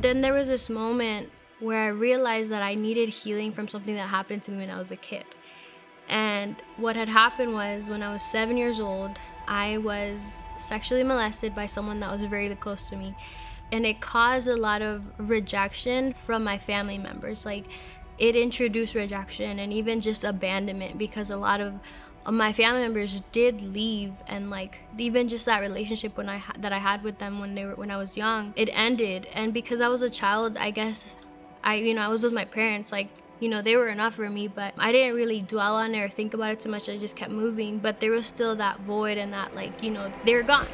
But then there was this moment where I realized that I needed healing from something that happened to me when I was a kid. And what had happened was when I was seven years old, I was sexually molested by someone that was very close to me. And it caused a lot of rejection from my family members. Like, it introduced rejection and even just abandonment because a lot of Uh, my family members did leave and like even just that relationship when I that I had with them when they were when I was young it ended. And because I was a child I guess I you know I was with my parents like you know they were enough for me but I didn't really dwell on it or think about it too much. I just kept moving but there was still that void and that like you know they were gone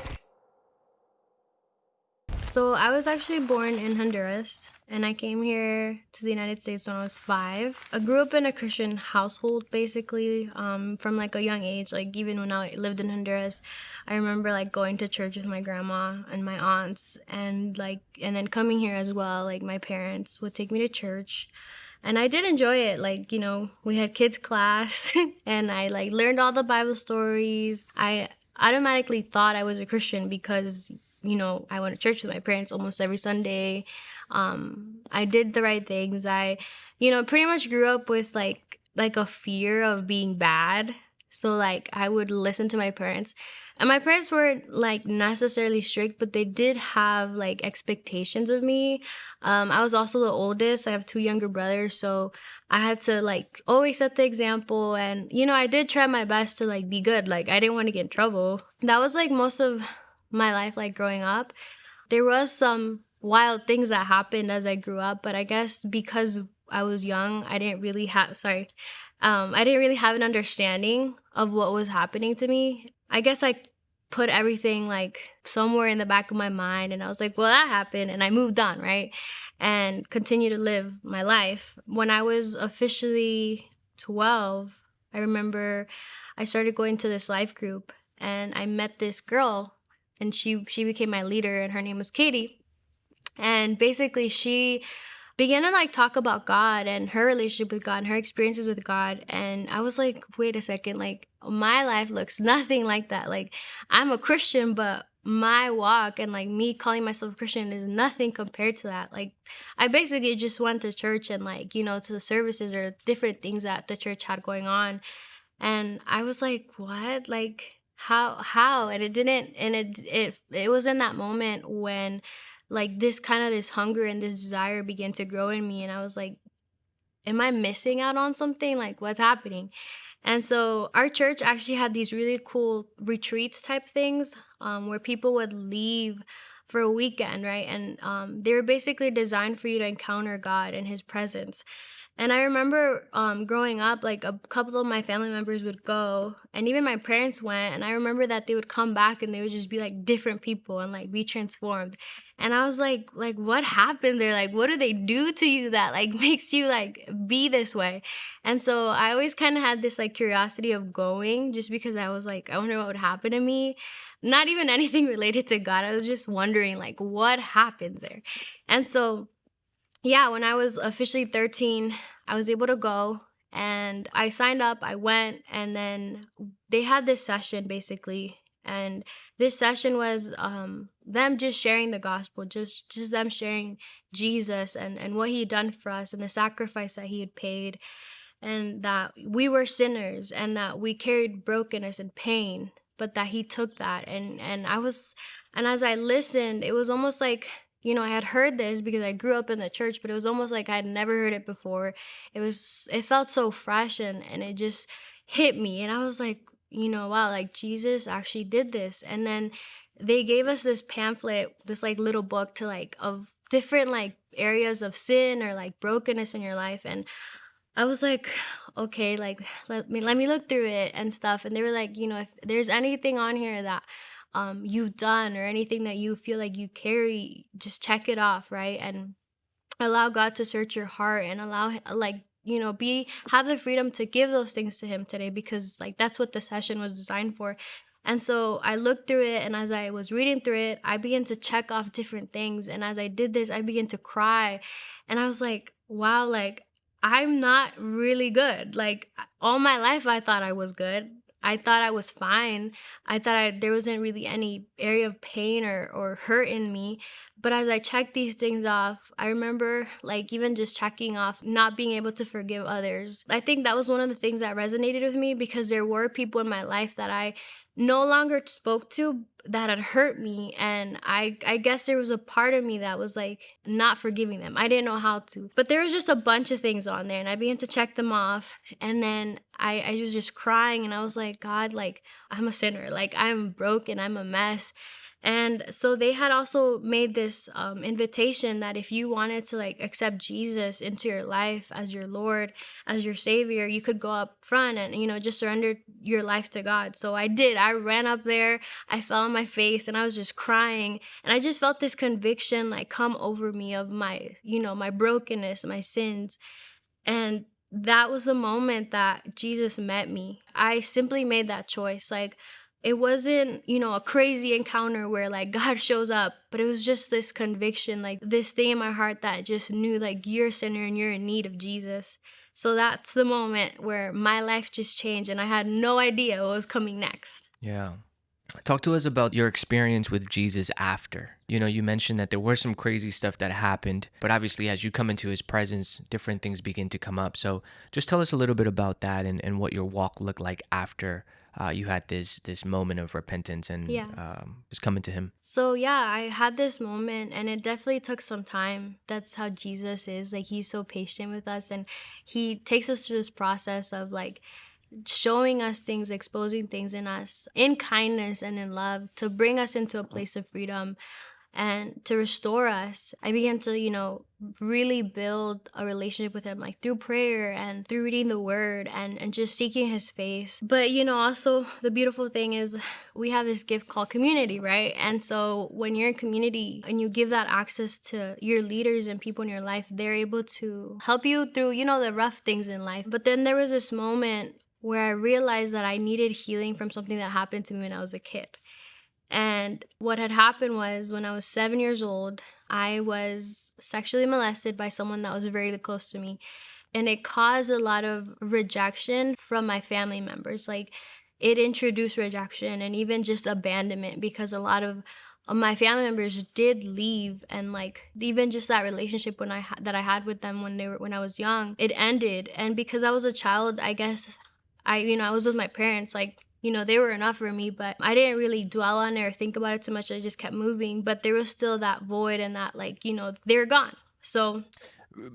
so I was actually born in Honduras and I came here to the United States when I was five. I grew up in a Christian household basically um, from like a young age. Like even when I lived in Honduras, I remember like going to church with my grandma and my aunts and like and then coming here as well. Like my parents would take me to church and I did enjoy it. Like, you know, we had kids class and I like learned all the Bible stories. I automatically thought I was a Christian because you know, I went to church with my parents almost every Sunday. Um, I did the right things. I, you know, pretty much grew up with like like a fear of being bad. So like I would listen to my parents. And my parents weren't like necessarily strict, but they did have like expectations of me. Um, I was also the oldest. I have two younger brothers, so I had to like always set the example. And you know, I did try my best to like be good. Like I didn't want to get in trouble. That was like most of my life like growing up. There was some wild things that happened as i grew up but i guess because i was young i didn't really have sorry um, i didn't really have an understanding of what was happening to me. I guess i put everything like somewhere in the back of my mind and i was like well that happened and i moved on right and continue to live my life. When i was officially 12 i remember i started going to this life group and i met this girl and she she became my leader and her name was Katie. And basically she began to like talk about God and her relationship with God and her experiences with God. And I was like, wait a second, like my life looks nothing like that. Like I'm a Christian, but my walk and like me calling myself a Christian is nothing compared to that. Like I basically just went to church and like, you know, to the services or different things that the church had going on. And I was like, what? Like how how and it didn't and it it it was in that moment when like this kind of this hunger and this desire began to grow in me and i was like am i missing out on something? Like what's happening? And so our church actually had these really cool retreats type things um, where people would leave for a weekend right? And um, they were basically designed for you to encounter god and his presence and I remember um, growing up, like a couple of my family members would go, and even my parents went. And I remember that they would come back and they would just be like different people and like be transformed. And I was like, like what happened there? Like, what do they do to you that like makes you like be this way? And so I always kind of had this like curiosity of going, just because I was like, I wonder what would happen to me. Not even anything related to God. I was just wondering like what happens there. And so yeah, when I was officially 13, I was able to go and I signed up, I went, and then they had this session basically. And this session was um, them just sharing the gospel, just just them sharing Jesus and, and what he had done for us and the sacrifice that he had paid, and that we were sinners and that we carried brokenness and pain, but that he took that. And and I was and as I listened, it was almost like you know, I had heard this because I grew up in the church, but it was almost like I had never heard it before. It was, it felt so fresh and, and it just hit me. And I was like, you know, wow, like Jesus actually did this. And then they gave us this pamphlet, this like little book to like, of different like areas of sin or like brokenness in your life. And I was like, okay, like let me let me look through it and stuff. And they were like, you know, if there's anything on here that um, you've done or anything that you feel like you carry, just check it off, right? And allow God to search your heart and allow, like, you know, be have the freedom to give those things to Him today because, like, that's what the session was designed for. And so I looked through it, and as I was reading through it, I began to check off different things. And as I did this, I began to cry. And I was like, wow, like, I'm not really good. Like, all my life, I thought I was good. I thought I was fine. I thought I, there wasn't really any area of pain or, or hurt in me. But as I checked these things off, I remember like even just checking off not being able to forgive others. I think that was one of the things that resonated with me because there were people in my life that I no longer spoke to that had hurt me and I I guess there was a part of me that was like not forgiving them. I didn't know how to. But there was just a bunch of things on there and I began to check them off and then I I was just crying and I was like god like I'm a sinner. Like I'm broken. I'm a mess. And so they had also made this um, invitation that if you wanted to like accept Jesus into your life as your Lord, as your Savior, you could go up front and, you know, just surrender your life to God. So I did. I ran up there, I fell on my face, and I was just crying. And I just felt this conviction like come over me of my, you know, my brokenness, my sins. And that was the moment that Jesus met me. I simply made that choice. Like, it wasn't, you know, a crazy encounter where like God shows up, but it was just this conviction, like this thing in my heart that just knew like you're a sinner and you're in need of Jesus. So that's the moment where my life just changed and I had no idea what was coming next. Yeah. Talk to us about your experience with Jesus after. You know, you mentioned that there were some crazy stuff that happened, but obviously, as you come into his presence, different things begin to come up. So, just tell us a little bit about that and, and what your walk looked like after uh, you had this this moment of repentance and Yeah. um, just coming to him. So yeah, I had this moment and it definitely took some time. That's how Jesus is. Like he's so patient with us and he takes us through this process of like showing us things, exposing things in us in kindness and in love to bring us into a place of freedom and to restore us. I began to, you know, really build a relationship with him like through prayer and through reading the word and and just seeking his face. But, you know, also the beautiful thing is we have this gift called community, right? And so when you're in community and you give that access to your leaders and people in your life, they're able to help you through, you know, the rough things in life. But then there was this moment where I realized that I needed healing from something that happened to me when I was a kid. And what had happened was when I was seven years old, I was sexually molested by someone that was very close to me. And it caused a lot of rejection from my family members. Like it introduced rejection and even just abandonment because a lot of of my family members did leave and like even just that relationship when I ha- that I had with them when they were when I was young it ended and because I was a child I guess I you know I was with my parents like you know they were enough for me but I didn't really dwell on it or think about it too much I just kept moving but there was still that void and that like you know they were gone so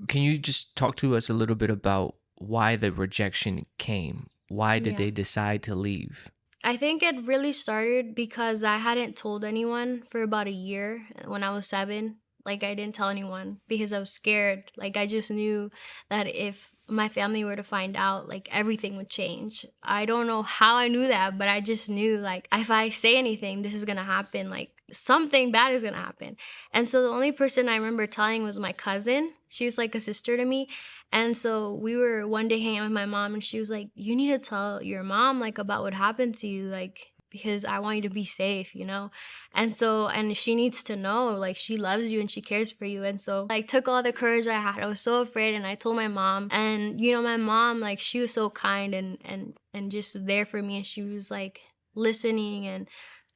Can you just talk to us a little bit about why the rejection came? Why did Yeah. they decide to leave? I think it really started because I hadn't told anyone for about a year when I was seven. Like, I didn't tell anyone because I was scared. Like, I just knew that if my family were to find out, like, everything would change. I don't know how I knew that, but I just knew, like, if I say anything, this is gonna happen. Like, something bad is gonna happen. And so the only person I remember telling was my cousin. She was like a sister to me. And so we were one day hanging out with my mom, and she was like, You need to tell your mom, like, about what happened to you, like, because I want you to be safe, you know? And so, and she needs to know, like, she loves you and she cares for you. And so, like, took all the courage I had. I was so afraid, and I told my mom. And, you know, my mom, like, she was so kind and, and, and just there for me. And she was, like, listening. And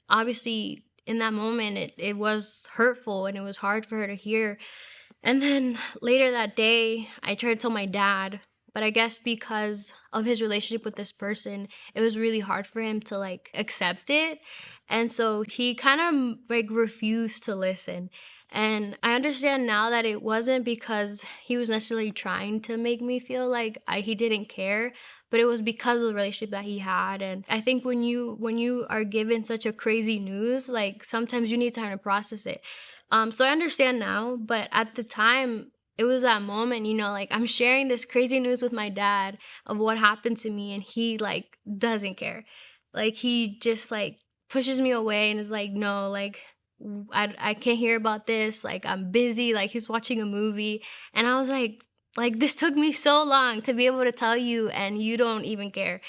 obviously, in that moment, it, it was hurtful and it was hard for her to hear. And then later that day, I tried to tell my dad, but I guess because of his relationship with this person, it was really hard for him to like accept it. And so he kind of like refused to listen. And I understand now that it wasn't because he was necessarily trying to make me feel like I, he didn't care, but it was because of the relationship that he had. And I think when you when you are given such a crazy news, like sometimes you need time to process it. Um, so I understand now, but at the time, it was that moment, you know, like I'm sharing this crazy news with my dad of what happened to me, and he like doesn't care. Like he just like pushes me away and is like, no, like I, I can't hear about this. Like I'm busy. Like he's watching a movie, and I was like, like this took me so long to be able to tell you, and you don't even care.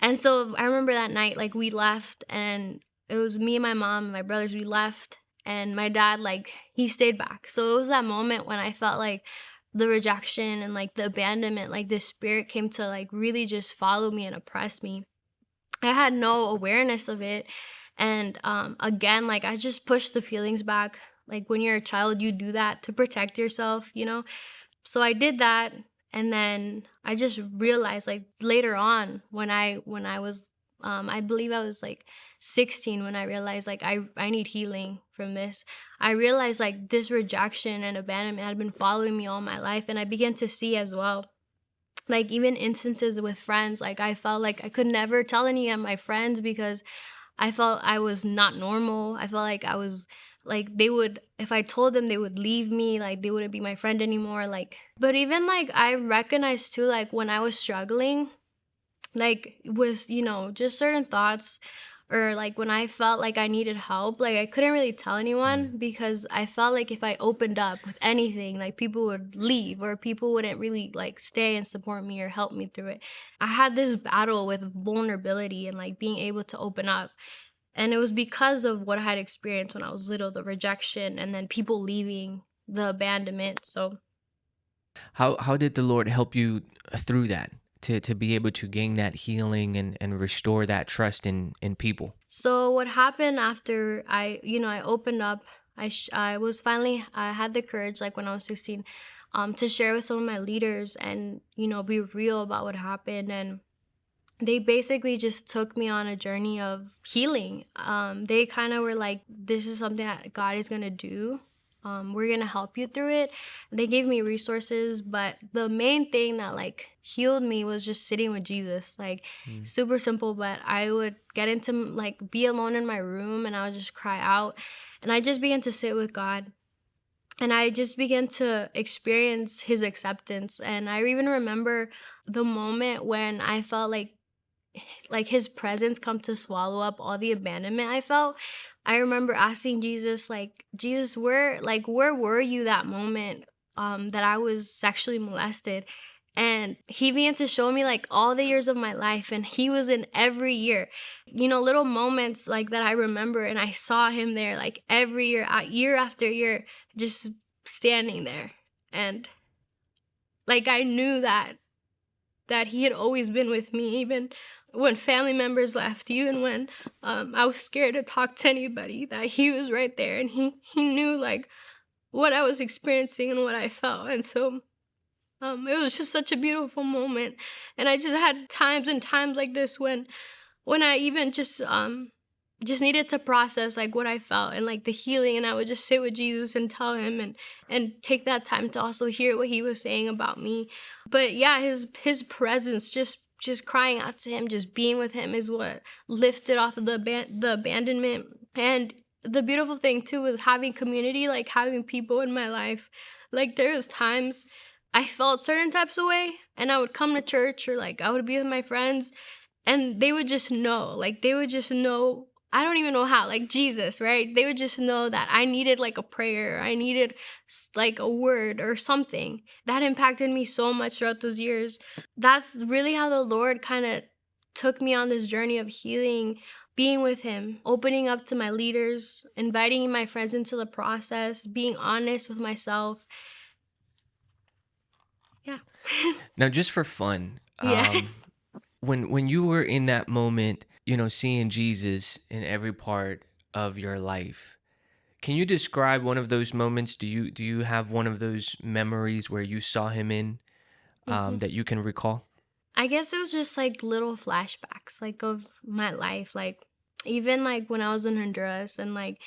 And so I remember that night, like we left, and it was me and my mom and my brothers. We left, and my dad like he stayed back so it was that moment when i felt like the rejection and like the abandonment like this spirit came to like really just follow me and oppress me I had no awareness of it. And um, again, like I just pushed the feelings back. Like when you're a child, you do that to protect yourself, you know? So I did that. And then I just realized like later on when I when I was um, I believe I was like 16 when I realized like I, I need healing from this. I realized like this rejection and abandonment had been following me all my life and I began to see as well like even instances with friends like i felt like i could never tell any of my friends because i felt i was not normal i felt like i was like they would if i told them they would leave me like they wouldn't be my friend anymore like but even like i recognized too like when i was struggling like was you know just certain thoughts or like when I felt like I needed help, like I couldn't really tell anyone Mm. because I felt like if I opened up with anything, like people would leave or people wouldn't really like stay and support me or help me through it. I had this battle with vulnerability and like being able to open up. And it was because of what I had experienced when I was little, the rejection and then people leaving, the abandonment. So How how did the Lord help you through that to to be able to gain that healing and and restore that trust in in people? So what happened after I, you know, I opened up. I I was finally I had the courage like when I was 16 um to share with some of my leaders and you know be real about what happened and they basically just took me on a journey of healing. Um they kind of were like this is something that God is going to do. Um we're going to help you through it. They gave me resources, but the main thing that like healed me was just sitting with Jesus. Like Mm. super simple but i would get into like be alone in my room and i would just cry out and i just began to sit with god and i just began to experience his acceptance and i even remember the moment when i felt like like his presence come to swallow up all the abandonment i felt i remember asking jesus like jesus where like where were you that moment um that i was sexually molested? And he began to show me like all the years of my life and he was in every year. You know little moments like that i remember and i saw him there like every year year after year just standing there. And like i knew that that he had always been with me even when family members left even when um, i was scared to talk to anybody that he was right there and he he knew like what i was experiencing and what i felt. And so um, it was just such a beautiful moment, and I just had times and times like this when, when I even just um, just needed to process like what I felt and like the healing, and I would just sit with Jesus and tell him and and take that time to also hear what he was saying about me. But yeah, his his presence, just just crying out to him, just being with him, is what lifted off of the aban- the abandonment. And the beautiful thing too was having community, like having people in my life. Like there was times I felt certain types of way and I would come to church or like I would be with my friends and they would just know. Like they would just know I don't even know how, like Jesus, right? They would just know that I needed like a prayer, I needed like a word or something. That impacted me so much throughout those years. That's really how the Lord kind of took me on this journey of healing, being with Him, opening up to my leaders, inviting my friends into the process, being honest with myself. Yeah. Now, just for fun, Yeah. um, when when you were in that moment, you know, seeing Jesus in every part of your life, can you describe one of those moments? Do you do you have one of those memories where you saw him in um, Mhm. that you can recall? I guess it was just like little flashbacks, like of my life. Like even like when I was in Honduras, and like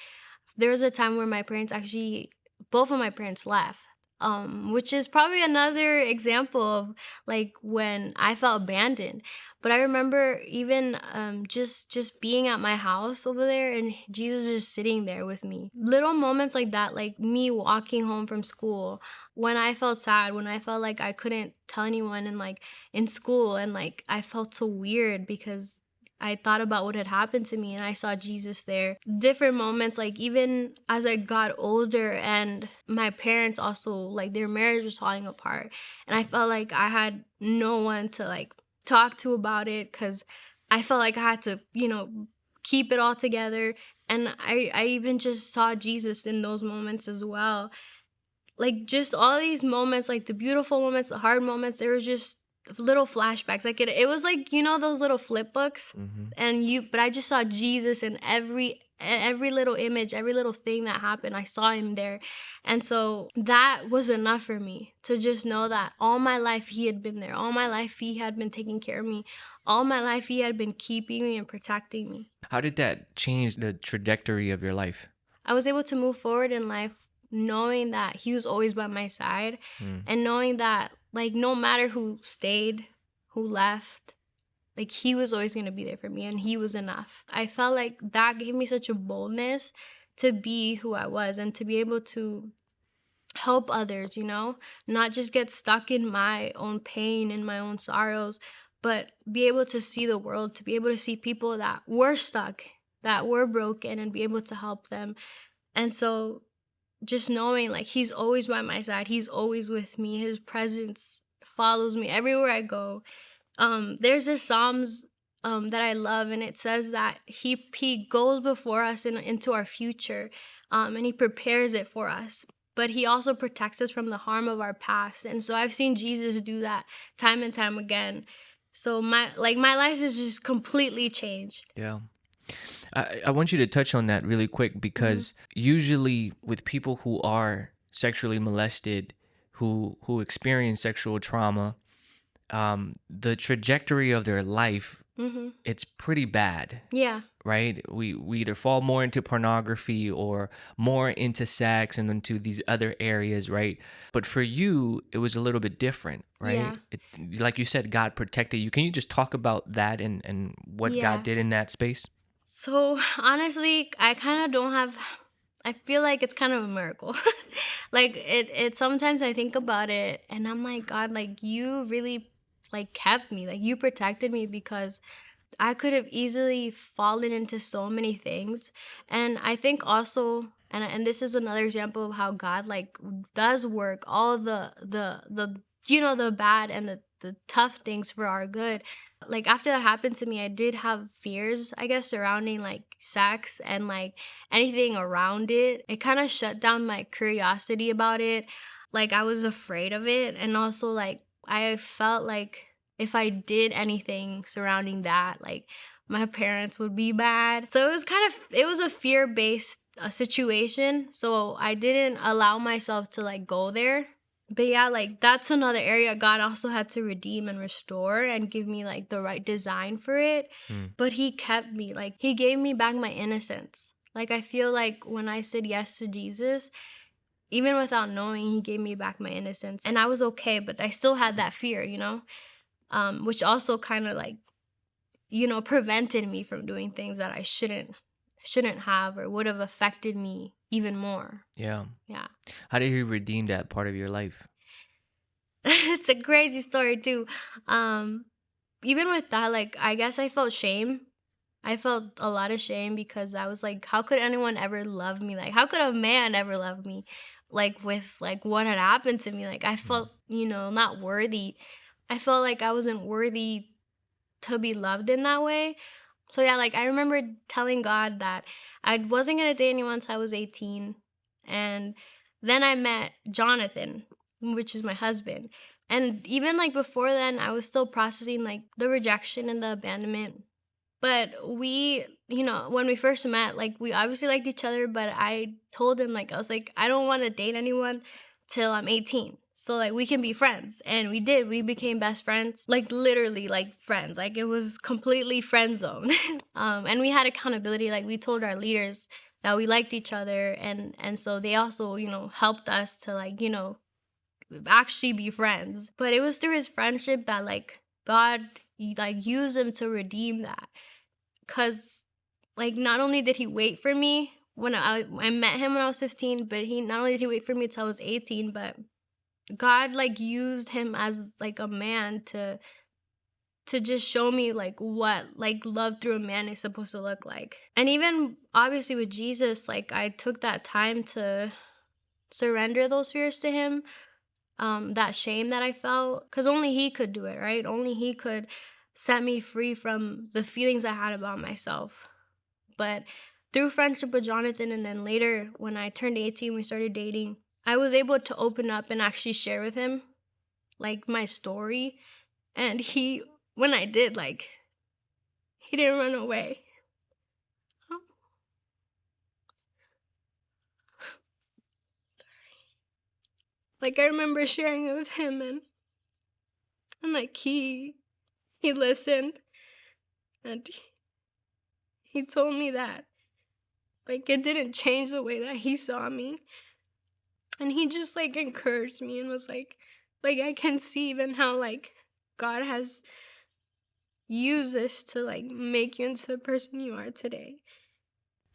there was a time where my parents actually, both of my parents left. Um, which is probably another example of like when I felt abandoned. But I remember even um just just being at my house over there and Jesus just sitting there with me. Little moments like that, like me walking home from school, when I felt sad, when I felt like I couldn't tell anyone and like in school and like I felt so weird because I thought about what had happened to me and I saw Jesus there. Different moments like even as I got older and my parents also like their marriage was falling apart and I felt like I had no one to like talk to about it cuz I felt like I had to, you know, keep it all together and I I even just saw Jesus in those moments as well like just all these moments like the beautiful moments the hard moments there was just little flashbacks. Like it, it was like you know those little flip books, hmm and you. But I just saw Jesus in every every little image, every little thing that happened. I saw him there, and so that was enough for me to just know that all my life he had been there. All my life he had been taking care of me. All my life he had been keeping me and protecting me. How did that change the trajectory of your life? I was able to move forward in life knowing that he was always by my side Mm. and knowing that like no matter who stayed, who left, like he was always going to be there for me and he was enough. I felt like that gave me such a boldness to be who I was and to be able to help others, you know, not just get stuck in my own pain and my own sorrows, but be able to see the world, to be able to see people that were stuck, that were broken and be able to help them. And so just knowing like he's always by my side, he's always with me, his presence follows me everywhere I go. Um there's this Psalms um that I love and it says that he he goes before us in, into our future um and he prepares it for us but he also protects us from the harm of our past and so i've seen jesus do that time and time again so my like my life is just completely changed Yeah. I, I want you to touch on that really quick because usually with people who are sexually molested, who who experience sexual trauma, um, the trajectory of their life hmm it's pretty bad, yeah right? We we either fall more into pornography or more into sex and into these other areas, right? But for you, it was a little bit different, right? Yeah. It, like you said, God protected you. Can you just talk about that and and what Yeah. God did in that space? So honestly, I kind of don't have. I feel like it's kind of a miracle. like it, it. Sometimes I think about it, and I'm like, God, like you really, like kept me. Like you protected me because I could have easily fallen into so many things. And I think also, and and this is another example of how God like does work all the the the you know the bad and the the tough things for our good. Like after that happened to me i did have fears i guess surrounding like sex and like anything around it. It kind of shut down my curiosity about it. Like i was afraid of it and also like i felt like if i did anything surrounding that like my parents would be bad. So it was kind of it was a fear based uh, situation. So i didn't allow myself to like go there but yeah, like that's another area God also had to redeem and restore and give me like the right design for it. Mm. But He kept me, like, He gave me back my innocence. Like, I feel like when I said yes to Jesus, even without knowing, He gave me back my innocence. And I was okay, but I still had that fear, you know? Um, which also kind of like, you know, prevented me from doing things that I shouldn't shouldn't have or would have affected me even more. Yeah. Yeah. How did he redeem that part of your life? it's a crazy story too. Um, even with that, like I guess I felt shame. I felt a lot of shame because I was like, how could anyone ever love me? Like, how could a man ever love me? Like with like what had happened to me. Like I felt, you know, not worthy. I felt like I wasn't worthy to be loved in that way. So yeah, like I remember telling God that I wasn't gonna date anyone until I was 18. And then I met Jonathan, which is my husband. And even like before then, I was still processing like the rejection and the abandonment. But we, you know, when we first met, like we obviously liked each other, but I told him, like, I was like, I don't want to date anyone till I'm 18. So like we can be friends. And we did. We became best friends. Like literally like friends. Like it was completely friend zone. um, and we had accountability. Like we told our leaders that we liked each other and and so they also, you know, helped us to like, you know, actually be friends. But it was through his friendship that like God like used him to redeem that. Cause like not only did he wait for me when I I met him when I was 15, but he not only did he wait for me till I was 18, but God like used him as like a man to to just show me like what like love through a man is supposed to look like. And even obviously with Jesus, like I took that time to surrender those fears to him. Um that shame that I felt cuz only he could do it, right? Only he could set me free from the feelings I had about myself. But through friendship with Jonathan and then later when I turned 18 we started dating, I was able to open up and actually share with him like my story And he, when I did, like, he didn't run away. Like I remember sharing it with him and and like he he listened and he told me that like it didn't change the way that he saw me. And he just like encouraged me and was like like I can see even how like God has used this to like make you into the person you are today.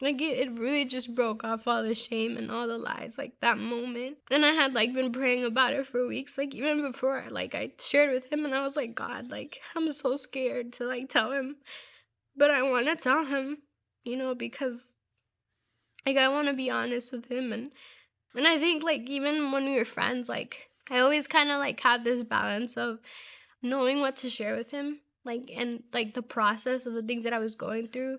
Like it, it really just broke off all the shame and all the lies, like that moment. And I had like been praying about it for weeks, like even before like I shared with him and I was like, God, like I'm so scared to like tell him. But I wanna tell him, you know, because like I wanna be honest with him and and I think like even when we were friends, like I always kinda like had this balance of knowing what to share with him. Like and like the process of the things that I was going through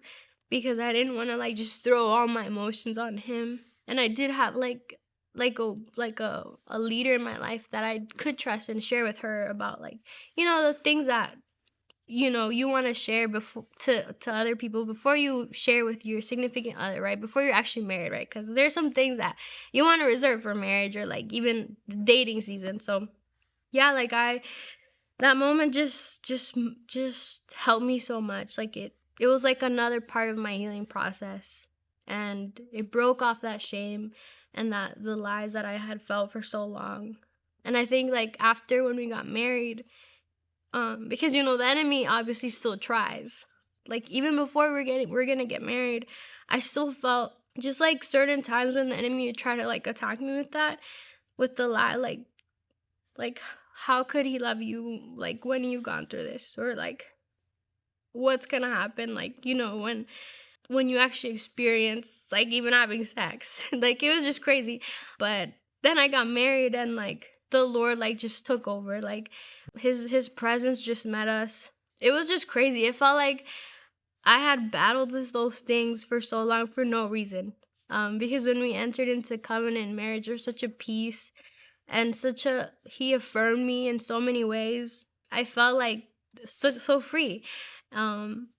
because I didn't want to like just throw all my emotions on him. And I did have like like a like a, a leader in my life that I could trust and share with her about like you know the things that you know you want to share before to to other people before you share with your significant other right? Before you're actually married right? Because there's some things that you want to reserve for marriage or like even dating season. So yeah like i that moment just just just helped me so much. Like it it was like another part of my healing process. And it broke off that shame and that the lies that I had felt for so long. And I think like after when we got married, um, because you know the enemy obviously still tries. Like even before we're getting we're gonna get married, I still felt just like certain times when the enemy would try to like attack me with that, with the lie, like like how could he love you like when you've gone through this? Or like what's gonna happen like you know when when you actually experience like even having sex like it was just crazy but then i got married and like the lord like just took over like his his presence just met us. It was just crazy. It felt like i had battled with those things for so long for no reason. Um because when we entered into covenant marriage there's such a peace and such a he affirmed me in so many ways. I felt like so, so free. Um,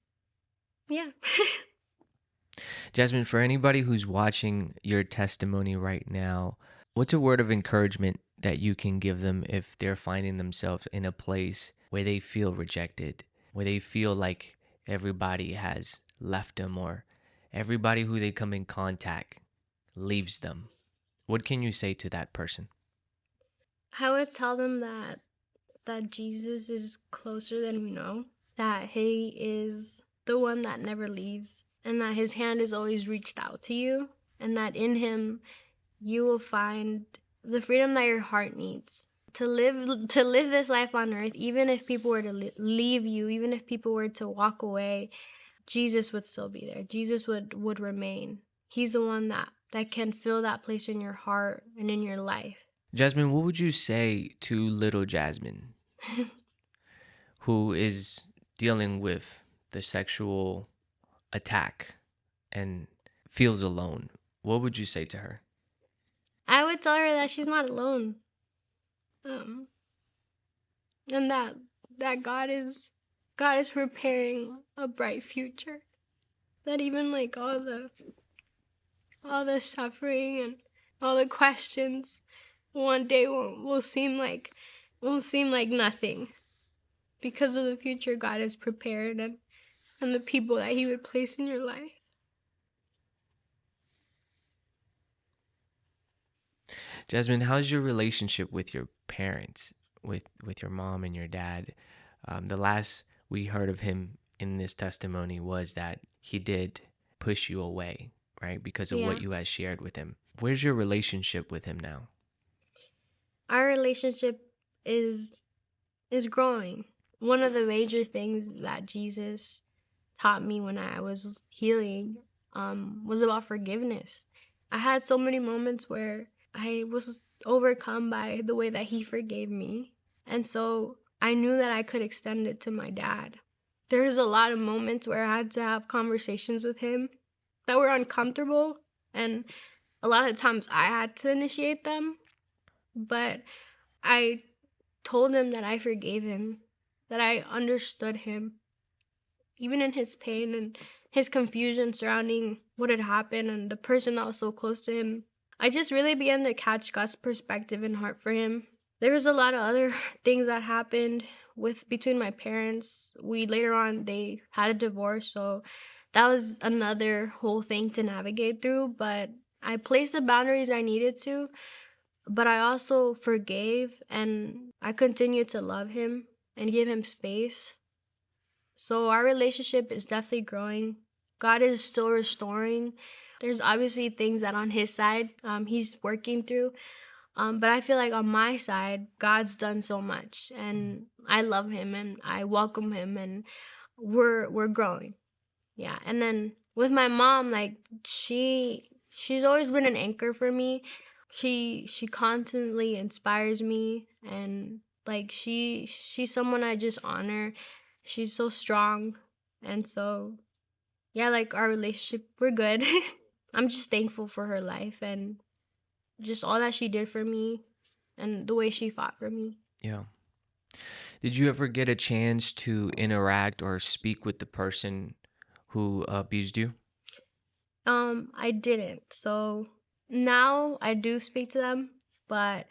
yeah. Jasmine, for anybody who's watching your testimony right now, what's a word of encouragement that you can give them if they're finding themselves in a place where they feel rejected, where they feel like everybody has left them or everybody who they come in contact leaves them? What can you say to that person? I would tell them that that Jesus is closer than we know that he is the one that never leaves and that his hand is always reached out to you and that in him you will find the freedom that your heart needs to live to live this life on earth even if people were to leave you even if people were to walk away Jesus would still be there. Jesus would would remain. He's the one that that can fill that place in your heart and in your life. Jasmine what would you say to little Jasmine who is dealing with the sexual attack and feels alone, what would you say to her? I would tell her that she's not alone. Um and that that God is God is preparing a bright future. That even like all the all the suffering and all the questions one day will, will seem like will seem like nothing because of the future God has prepared and, and the people that He would place in your life. Jasmine, how's your relationship with your parents, with with your mom and your dad? Um, the last we heard of him in this testimony was that he did push you away, right, because of yeah. what you had shared with him. Where's your relationship with him now? Our relationship is is growing one of the major things that Jesus taught me when I was healing um, was about forgiveness. I had so many moments where I was overcome by the way that he forgave me. And so I knew that I could extend it to my dad. There was a lot of moments where I had to have conversations with him that were uncomfortable. And a lot of times I had to initiate them. But I told him that I forgave him that I understood him, even in his pain and his confusion surrounding what had happened and the person that was so close to him. I just really began to catch God's perspective and heart for him. There was a lot of other things that happened with between my parents. We later on they had a divorce, so that was another whole thing to navigate through, but I placed the boundaries I needed to, but I also forgave and I continued to love him and give him space. So our relationship is definitely growing. God is still restoring. There's obviously things that on his side um, he's working through. Um, but I feel like on my side, God's done so much, and I love Him, and I welcome Him, and we're we're growing, yeah. And then with my mom, like she she's always been an anchor for me. She she constantly inspires me, and like she she's someone I just honor. She's so strong, and so yeah, like our relationship, we're good. I'm just thankful for her life and just all that she did for me and the way she fought for me. Yeah. Did you ever get a chance to interact or speak with the person who abused you? Um, I didn't. So now I do speak to them, but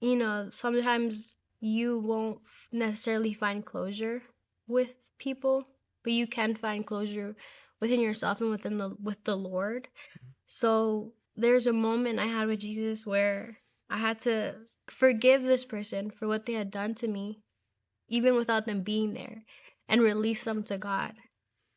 you know, sometimes you won't necessarily find closure with people, but you can find closure within yourself and within the with the Lord. Mm-hmm. So there's a moment I had with Jesus where I had to forgive this person for what they had done to me, even without them being there, and release them to God.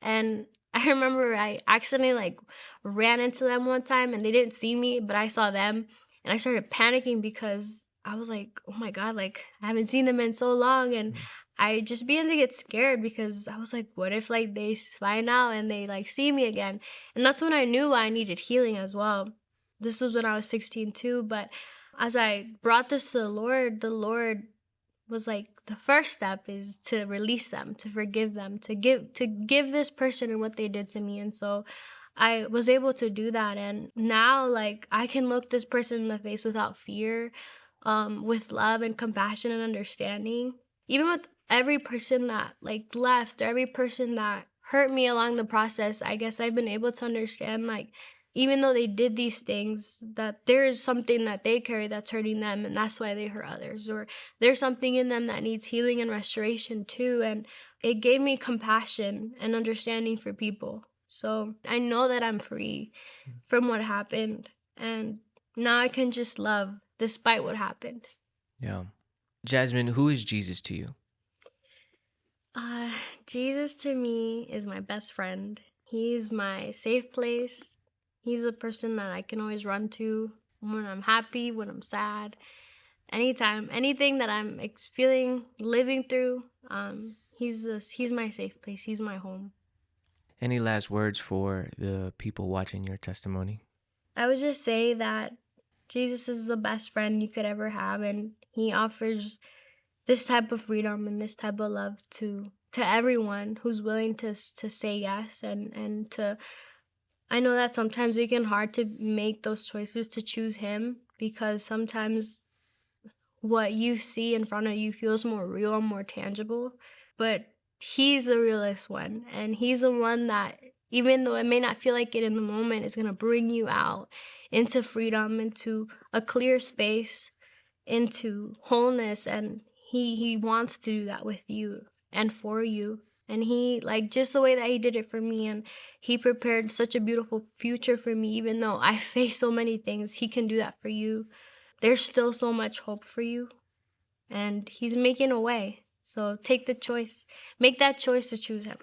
And I remember I accidentally like ran into them one time and they didn't see me, but I saw them and I started panicking because I was like, oh my God, like I haven't seen them in so long. And mm-hmm. I just began to get scared because I was like, what if like they find out and they like see me again? And that's when I knew I needed healing as well. This was when I was 16 too. But as I brought this to the Lord, the Lord was like the first step is to release them, to forgive them, to give to give this person and what they did to me. And so I was able to do that and now like I can look this person in the face without fear, um, with love and compassion and understanding. Even with every person that like left, or every person that hurt me along the process, I guess I've been able to understand like even though they did these things, that there is something that they carry that's hurting them, and that's why they hurt others, or there's something in them that needs healing and restoration too. And it gave me compassion and understanding for people. So I know that I'm free mm. from what happened, and now I can just love despite what happened. Yeah. Jasmine, who is Jesus to you? Uh, Jesus to me is my best friend. He's my safe place. He's the person that I can always run to when I'm happy, when I'm sad, anytime, anything that I'm ex- feeling, living through. Um, he's this, he's my safe place. He's my home. Any last words for the people watching your testimony? I would just say that Jesus is the best friend you could ever have, and He offers this type of freedom and this type of love to to everyone who's willing to to say yes and and to I know that sometimes it can hard to make those choices to choose him because sometimes what you see in front of you feels more real and more tangible. But he's the realest one. And he's the one that, even though it may not feel like it in the moment, is going to bring you out into freedom, into a clear space, into wholeness. And he, he wants to do that with you and for you. And he like just the way that he did it for me and he prepared such a beautiful future for me even though i face so many things he can do that for you. There's still so much hope for you and he's making a way. So take the choice. Make that choice to choose him